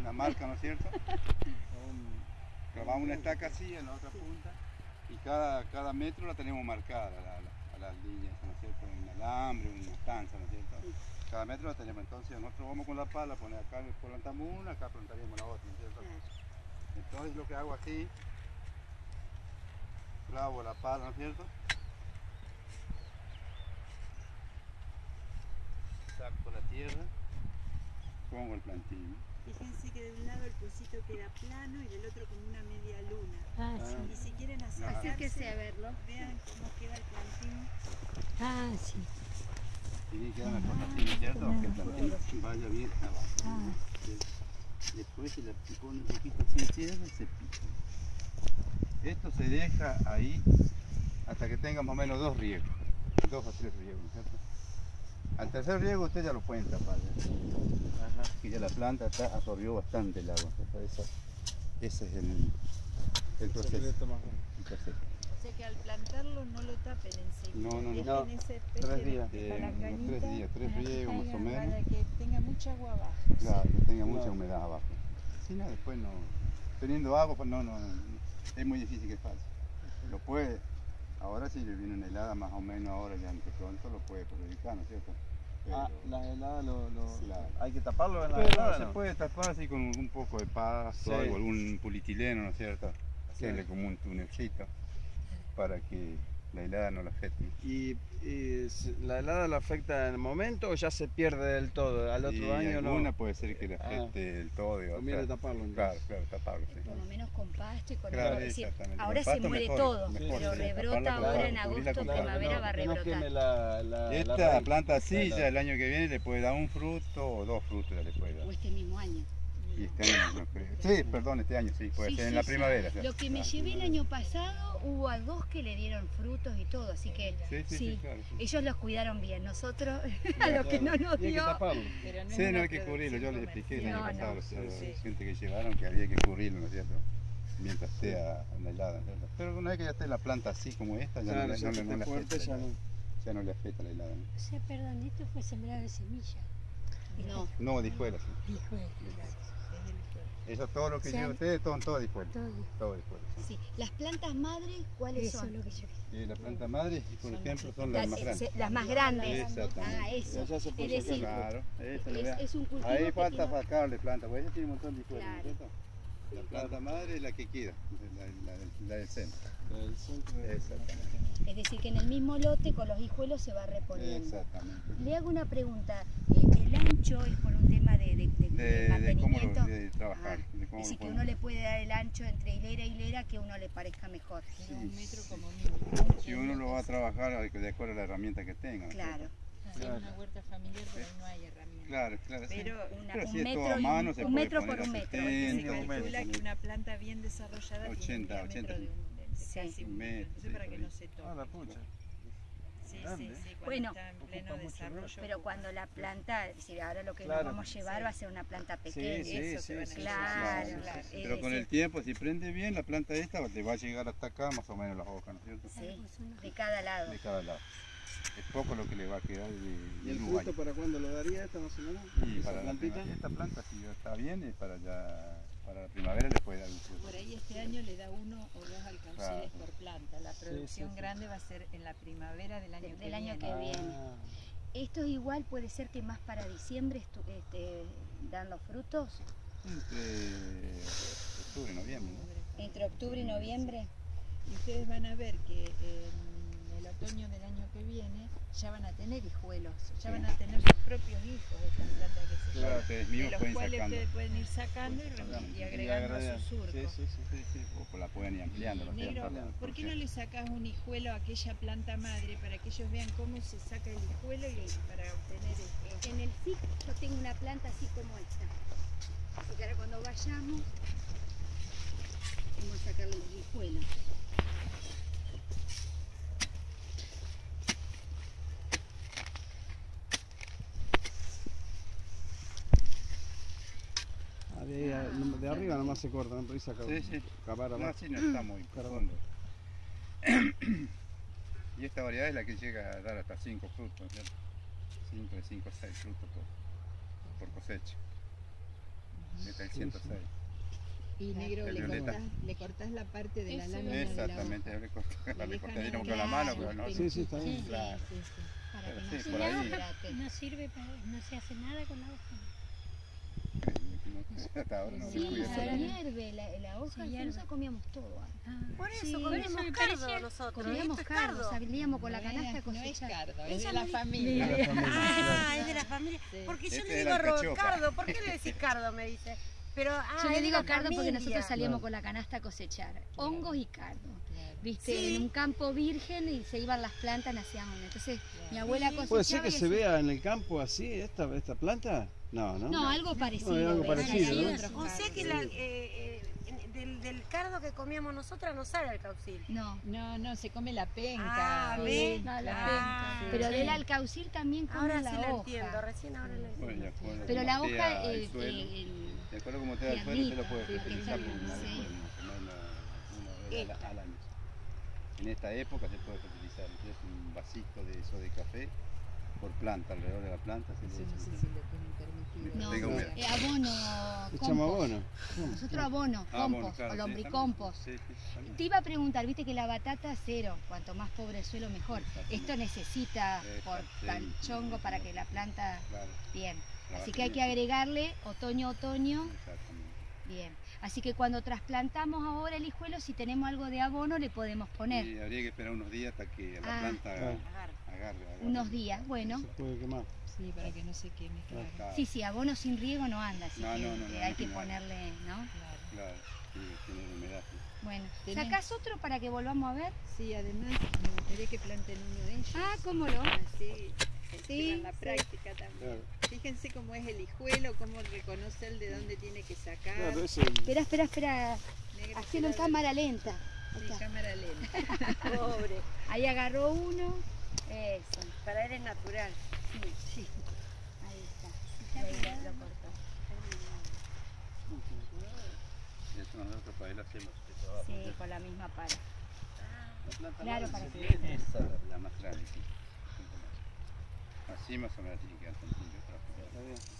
una marca, ¿no es cierto? Clavamos una estaca así en la otra punta y cada, cada metro la tenemos marcada, la- la- a las líneas, ¿no es cierto? Un alambre, una estanza, ¿no es cierto? Cada metro la tenemos, entonces nosotros vamos con la pala, poner acá plantamos una, acá plantaríamos la otra, ¿no es cierto? Entonces lo que hago así, clavo la pala, ¿no es cierto? Saco la tierra, pongo el plantín. Fíjense que de un lado el pocito queda plano y del otro como una media luna. Ah, Ah. Y sí. si quieren Acérquese a verlo. vean cómo queda el plantín. Ah, sí. Tiene que dar una cosa así, ¿no es cierto? Que el plantín vaya bien abajo. Ah. Después se le pone un poquito así tierra y se pica. Esto se deja ahí hasta que tenga más o menos dos riegos, dos o tres riegos, ¿no es cierto? Al tercer riego usted ya lo pueden tapar, ¿eh? y ya la planta está, absorbió bastante el agua. ese es el, el proceso. el proceso. O sea que al plantarlo no lo tapen enseguida. No, no, no. Tres días. Eh, unos tres días, tres riegos más o menos. Para que tenga mucha agua abajo. Claro, que tenga mucha No. humedad abajo. Si no, después no. Teniendo agua, pues no, no, no, es muy difícil que pase. Lo puede, ahora si le viene una helada más o menos ahora ya de pronto lo puede perjudicar, ¿no es cierto? Pero, Ah, la helada lo, lo- Claro. hay que taparlo en la pero helada, se ¿no? puede tapar así con un poco de pasto, Sí. algo, algún polietileno, ¿no es cierto? Hacerle Sí. como un tunelcito para que la helada no la afecte. ¿Y, y la helada lo afecta en el momento o ya se pierde del todo? Al otro y año alguna no. puede ser que le Ah. afecte del todo. y Conviene taparlo. Claro, claro, taparlo, sí. Por lo menos con pasto y con Claro, algo. Es decir, exactamente. ahora Con se muere mejor, todo, mejor, pero sí, rebrota ahora en agosto, primavera no, va a no rebrotar. queme la, la, la Esta raíz. planta así Claro. ya el año que viene le puede dar un fruto o dos frutos ya le puede dar. O este mismo año. Y este año no creo. Sí, perdón, este año sí, puede Sí, ser en sí, la sí. primavera. ya. Lo que me Ah, llevé el año pasado, hubo a dos que le dieron frutos y todo, así que Sí, sí, sí, sí. claro. sí. ellos los cuidaron bien. Nosotros, a Claro, lo que no nos Y hay que dio, taparlo. Pero no Sí, no hay que cubrirlo, yo les expliqué el año No, no. pasado a los- a la gente que llevaron que había que cubrirlo, ¿no es cierto? Mientras esté a, a la helada, ¿no? Pero una vez que ya esté la planta así como esta, ya Claro, no, le- no, afecta la ya helada. no. Ya no le afecta la helada. ¿no? O sea, perdón, esto fue sembrar de semilla. no. No, dijuela, sí. Dijo él. Eso todo lo que Sí. lleva ustedes, todo, todo dijuela. Todo. Todo dijuela. sí. Sí. Las plantas madres, ¿cuáles Eso es son? lo que yo Y la planta madre, por ejemplo, son Las, las más grandes. las más grandes. Exactamente. Ah, eso. Ya se puede Es decir. Claro, es, es un cultivo Ahí falta tiene- sacarle planta, porque ella tiene un montón de hijuelas, ¿no es Claro. La planta madre es la que queda, la, la- la- la del centro. El centro de- Exactamente. Es decir, que en el mismo lote con los hijuelos se va reponiendo. Exactamente. Le hago una pregunta. eh, ¿El ancho es por un tema de, de- de- de De, de cómo mantenimiento? lo, de trabajar. Ah, de es cómo decir, lo que uno le puede dar el ancho entre hilera y hilera que a uno le parezca mejor. Pero un Sí, metro sí. como mínimo. Si uno lo va a trabajar de acuerdo a la herramienta que tenga. ¿no es Claro. Sí, es una huerta familiar, pero ahí no hay herramientas. Claro, claro. sí. Pero Una- Pero un si metro a mano, un- se un puede metro por un metro. 70, se 80, calcula que una planta bien desarrollada 80, tiene un diámetro 80. de, un, de Sí. casi un metro, entonces sí, para que no se toque. Ah, la pucha. Sí, sí, grande. sí, cuando Bueno. está en pleno desarrollo. Pero cuando la planta, decir, ahora lo que Claro. nos vamos a llevar Sí. va a ser una planta pequeña. sí, Eso Claro, claro. sí, sí. Pero con el tiempo, si prende bien, la planta esta te va a llegar hasta acá más o menos las hojas, ¿no es cierto? Sí, de cada lado. De cada lado. Es poco lo que le va a quedar de, ¿Y el Uruguay. fruto para cuándo lo daría esta más o menos? Y ¿Esa para la plantita? esta planta si ya está bien, es para ya para la primavera le puede dar un fruto. Por ahí este año le da uno o dos alcauciles Claro. por planta. La producción sí. grande va a ser en la primavera del año Del- que del año viene. que viene. Ah, Esto es igual, puede ser que más para diciembre estu- este, dan los frutos. Entre octubre y noviembre, ¿no? Entre octubre y noviembre. Y ustedes van a ver que en el otoño del año que viene ya van a tener hijuelos, ya Sí. van a tener sus propios hijos de estas plantas que se Claro, llevan, ustedes de los pueden cuales sacando. ustedes pueden ir sacando y, y agregando a agregar. su surco. Sí, sí, sí. Sí, sí, o la pueden ir ampliando, ¿no es Negro, cierto? ¿por qué no le sacas un hijuelo a aquella planta madre para que ellos vean cómo se saca el hijuelo y para obtener? En el yo tengo una planta así como esta. Así que ahora cuando vayamos, vamos a sacarle los hijuelos. De, de arriba nomás se corta, ¿no? Por ahí saca Sí, sí. cavar No, así no está muy profundo. Y esta variedad es la que llega a dar hasta 5 frutos, ¿no es cierto? 5 de 5 a 6 frutos por, por cosecha. Esta el 106. Y negro, le cortás, le cortás la parte de la lámina de la Exactamente, yo le con la mano, pero no. Sí, sí, está bien. Sí, Claro. Sí, sí. Para Pero que sí, no se por ahí. deshidrate. No sirve para, no se hace nada con la hoja. Hasta ahora no se Sí, eso. hierve la, la hoja, hierve. nosotros comíamos todo. antes. Ah, Por eso Sí, comíamos eso cardo parecía- nosotros. Comíamos cardo, salíamos con la No canasta a es- No es cosechar. cardo, es de la familia. De la familia, Ah, claro. es de la familia. Sí. Porque yo Este le digo era a el Ro- cachofa. cardo. ¿Por qué le decís cardo? Me dice. Pero, ah, Yo le digo cardo porque familia. nosotros salíamos Claro. con la canasta a cosechar. Hongos y cardo. Claro. Viste, Sí. en un campo virgen y se iban las plantas, nacían. Entonces mi Claro. abuela Sí. cosechaba. ¿Puede ser que se vea en el campo así esta, esta planta? No, ¿no? No, algo parecido. No, algo parecido, ¿no? O sea que la- eh, eh, del, del cardo que comíamos nosotras no sale el caucil. No. No, no, se come la penca. Ah, Sí, ¿ves? no, la Ah, penca. Pero sí. del alcaucil también comen Ahora la sí hoja. lo entiendo, recién ahora lo entiendo. Bueno, Pero la hoja, el el, el- el- de acuerdo como te da el suelo, usted lo puede Sí, fertilizar sí, por una vez una vez al año. En esta época se puede fertilizar, es un vasito de eso de café por planta, alrededor de la planta se Eso le no sé echa. si lo tienen permitido. no, eh, abono, Echamos compost. abono. Nosotros abono, Ah, compost claro, o lombricompost. Sí, sí. Te iba a preguntar, viste que la batata cero, cuanto más pobre el suelo mejor. Esto necesita por tal chongo para que la planta Claro, bien. Así que hay que agregarle otoño otoño, Exactamente. bien. Así que cuando trasplantamos ahora el hijuelo, si tenemos algo de abono le podemos poner Y habría que esperar unos días hasta que la Ah. planta Claro. Agarre, agarre. unos días. Bueno, Se puede quemar. Sí, para que no se queme, claro. Claro, sí, sí, abono sin riego no anda, así No, que no, no, no, eh, hay no, que no. ponerle, ¿no? claro. claro, sí, tiene humedad. sí. Bueno, Tenés- ¿sacás otro para que volvamos a ver? Sí, además me gustaría que planten uno de ellos. Ah, ¿cómo no? Así Sí, llevan la sí. práctica también. Claro. Fíjense cómo es el hijuelo, cómo reconoce el de dónde tiene que sacar. Claro, es el- Espera, espera, espera, haciendo en cámara lenta. Sí, cámara lenta. Pobre. Ahí agarró uno. Eso, Para él es natural. sí. Ahí está. Y ahí lo, cortó. Eso nosotros para él hacemos. Sí, con la misma pala. La planta Claro, para sí, que- Esa es la, la más grande, sí. Así más o menos tiene que. Está bien.